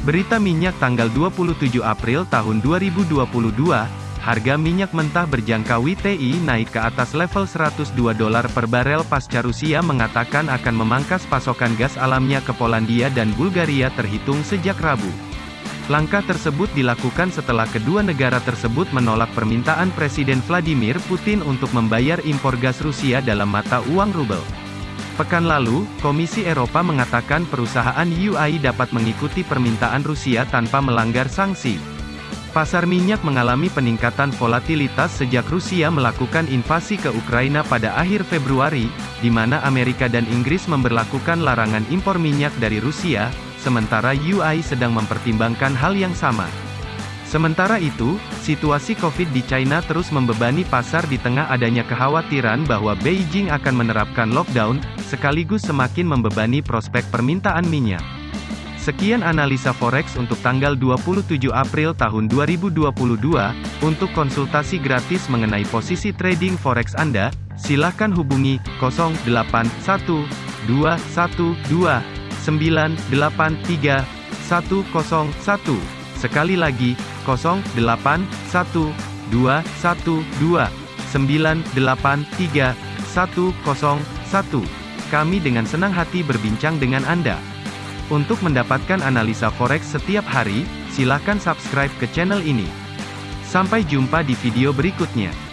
Berita minyak tanggal 27 April tahun 2022, harga minyak mentah berjangka WTI naik ke atas level 102 dolar per barel pasca Rusia mengatakan akan memangkas pasokan gas alamnya ke Polandia dan Bulgaria terhitung sejak Rabu. Langkah tersebut dilakukan setelah kedua negara tersebut menolak permintaan Presiden Vladimir Putin untuk membayar impor gas Rusia dalam mata uang rubel. Pekan lalu, Komisi Eropa mengatakan perusahaan UI dapat mengikuti permintaan Rusia tanpa melanggar sanksi. Pasar minyak mengalami peningkatan volatilitas sejak Rusia melakukan invasi ke Ukraina pada akhir Februari, di mana Amerika dan Inggris memberlakukan larangan impor minyak dari Rusia, sementara UI sedang mempertimbangkan hal yang sama. Sementara itu, situasi COVID di China terus membebani pasar di tengah adanya kekhawatiran bahwa Beijing akan menerapkan lockdown, sekaligus semakin membebani prospek permintaan minyak. Sekian analisa forex untuk tanggal 27 April tahun 2022. Untuk konsultasi gratis mengenai posisi trading forex Anda, silakan hubungi 081212983101. Sekali lagi, 081212983101. Kami dengan senang hati berbincang dengan Anda. Untuk mendapatkan analisa forex setiap hari, silakan subscribe ke channel ini. Sampai jumpa di video berikutnya.